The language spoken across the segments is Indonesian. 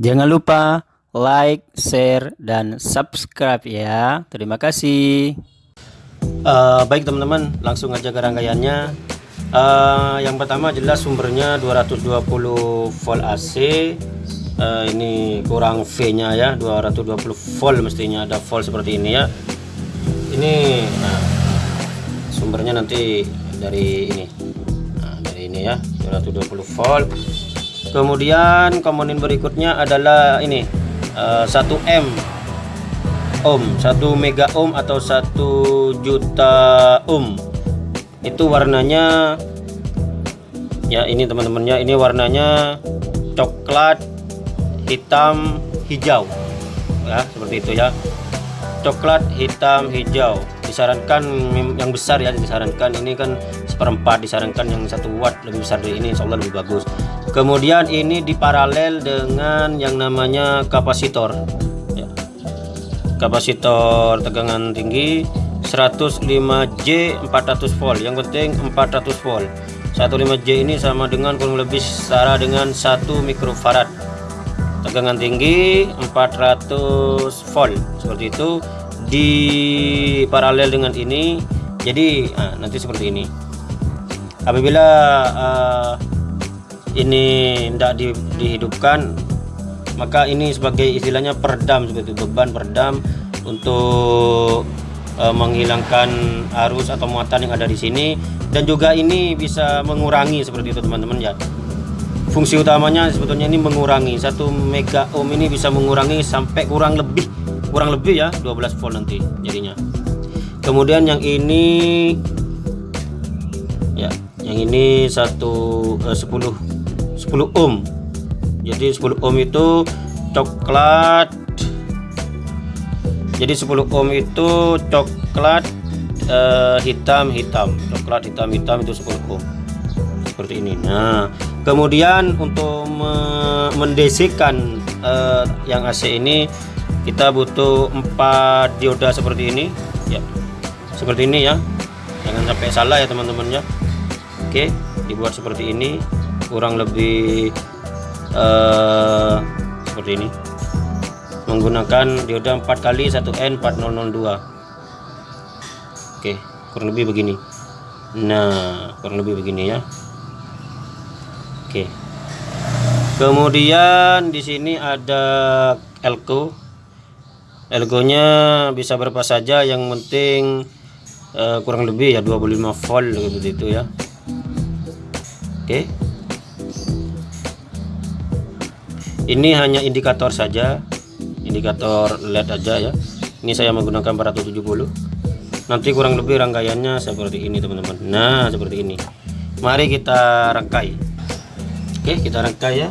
Jangan lupa like, share, dan subscribe ya. Terima kasih. Uh, baik teman-teman, langsung aja ke rangkaiannya. Uh, yang pertama jelas sumbernya 220 volt AC. Uh, ini kurang V-nya ya, 220 volt mestinya ada volt seperti ini ya. Ini nah, sumbernya nanti dari ini. Nah, dari ini ya, 220 volt kemudian komponen berikutnya adalah ini uh, 1M ohm 1 mega ohm atau 1 juta ohm. Itu warnanya ya ini teman-temannya ini warnanya coklat hitam hijau. Ya seperti itu ya. Coklat hitam hijau. Disarankan yang besar ya disarankan. Ini kan seperempat disarankan yang satu watt lebih besar dari ini insya Allah lebih bagus kemudian ini diparalel dengan yang namanya kapasitor. Ya. kapasitor tegangan tinggi 105J 400 volt yang penting 400 volt. 15J ini sama dengan kurang lebih setara dengan 1 mikrofarad. Tegangan tinggi 400 volt seperti itu. Di paralel dengan ini jadi nah, nanti seperti ini. Apabila uh, ini tidak di, dihidupkan maka ini sebagai istilahnya peredam seperti beban peredam untuk uh, menghilangkan arus atau muatan yang ada di sini. Dan juga ini bisa mengurangi seperti itu teman-teman ya. Fungsi utamanya sebetulnya ini mengurangi. Satu mega ohm ini bisa mengurangi sampai kurang lebih kurang lebih ya 12 volt nanti jadinya. Kemudian yang ini ya yang ini satu eh, 10 10 ohm. Jadi 10 ohm itu coklat. Jadi 10 ohm itu coklat eh, hitam hitam. Coklat hitam hitam itu 10 ohm. Seperti ini. Nah kemudian untuk me mendesikkan eh, yang AC ini kita butuh empat dioda seperti ini. Ya seperti ini ya. Jangan sampai salah ya teman-teman ya. Oke dibuat seperti ini kurang lebih uh, seperti ini. Menggunakan dioda 4 kali 1N4002 oke kurang lebih begini. Nah kurang lebih begini ya. Oke. Kemudian di sini ada elko. Ergonya bisa berapa saja yang penting uh, kurang lebih ya 25 volt seperti itu ya. Oke. okay. Ini hanya indikator saja. Indikator LED aja ya. Ini saya menggunakan 470 nanti kurang lebih rangkaiannya seperti ini teman-teman. Nah seperti ini. Mari kita rangkai. Oke kita rangkai ya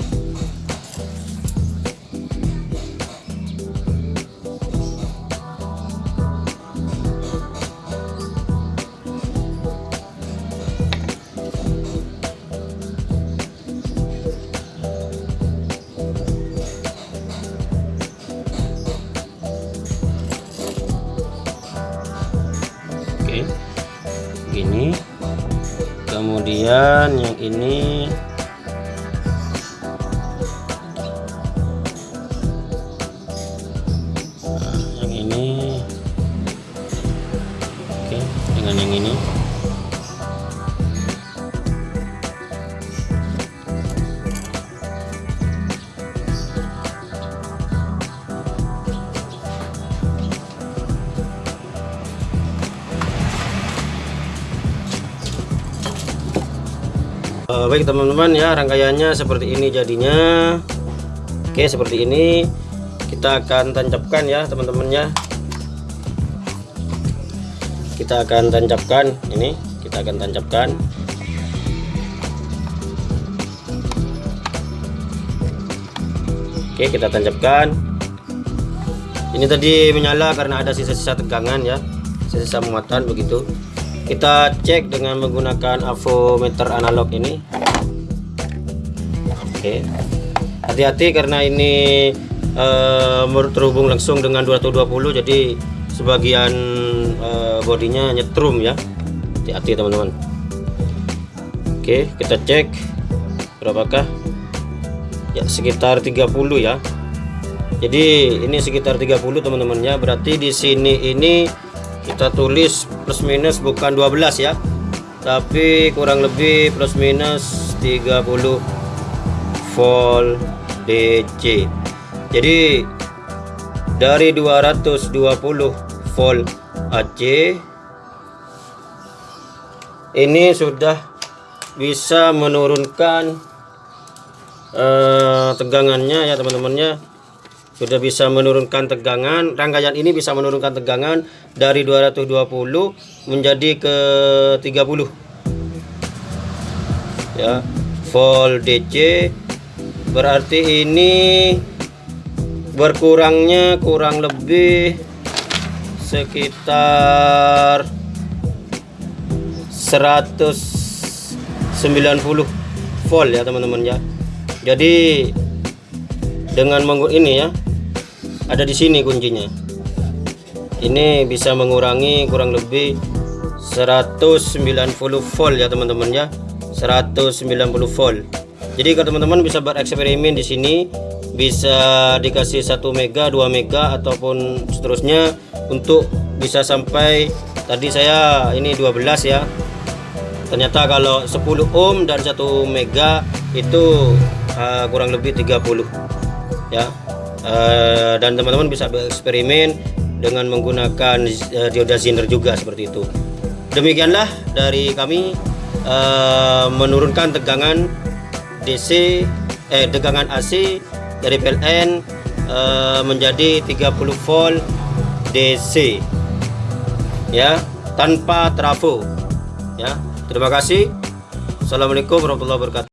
kemudian yang ini. Nah, yang ini. Oke dengan yang ini uh, baik teman-teman ya rangkaiannya seperti ini jadinya. Oke seperti ini. Kita akan tancapkan ya teman-teman ya. Kita akan tancapkan ini kita akan tancapkan. Oke kita tancapkan. Ini tadi menyala karena ada sisa-sisa tegangan ya sisa-sisa muatan begitu kita cek dengan menggunakan avometer analog ini. Oke. Hati-hati karena ini uh, terhubung langsung dengan 220 jadi sebagian uh, bodinya nyetrum ya. Hati-hati teman-teman. Oke kita cek berapakah? Ya sekitar 30 ya. Jadi ini sekitar 30 teman-teman ya berarti di sini ini kita tulis plus minus bukan 12 ya. Tapi kurang lebih plus minus 30 volt DC jadi dari 220 volt AC ini sudah bisa menurunkan eh, tegangannya ya teman-temannya sudah bisa menurunkan tegangan. Rangkaian ini bisa menurunkan tegangan dari 220 menjadi ke 30 ya volt DC berarti ini berkurangnya kurang lebih sekitar 190 volt ya teman-teman ya. Jadi dengan menggunakan ini ya ada di sini kuncinya. Ini bisa mengurangi kurang lebih 190 volt ya teman-teman ya. 190 volt. Jadi kalau teman-teman bisa bereksperimen di sini bisa dikasih 1 mega 2 mega ataupun seterusnya untuk bisa sampai tadi saya ini 12 ya. Ternyata kalau 10 ohm dan 1 mega itu uh, kurang lebih 30 ya. Uh, dan teman-teman bisa bereksperimen dengan menggunakan uh, dioda Zener juga seperti itu. Demikianlah dari kami uh, menurunkan tegangan DC eh tegangan AC dari PLN uh, menjadi 30 volt DC ya tanpa trafo ya. Terima kasih. Assalamualaikum warahmatullahi wabarakatuh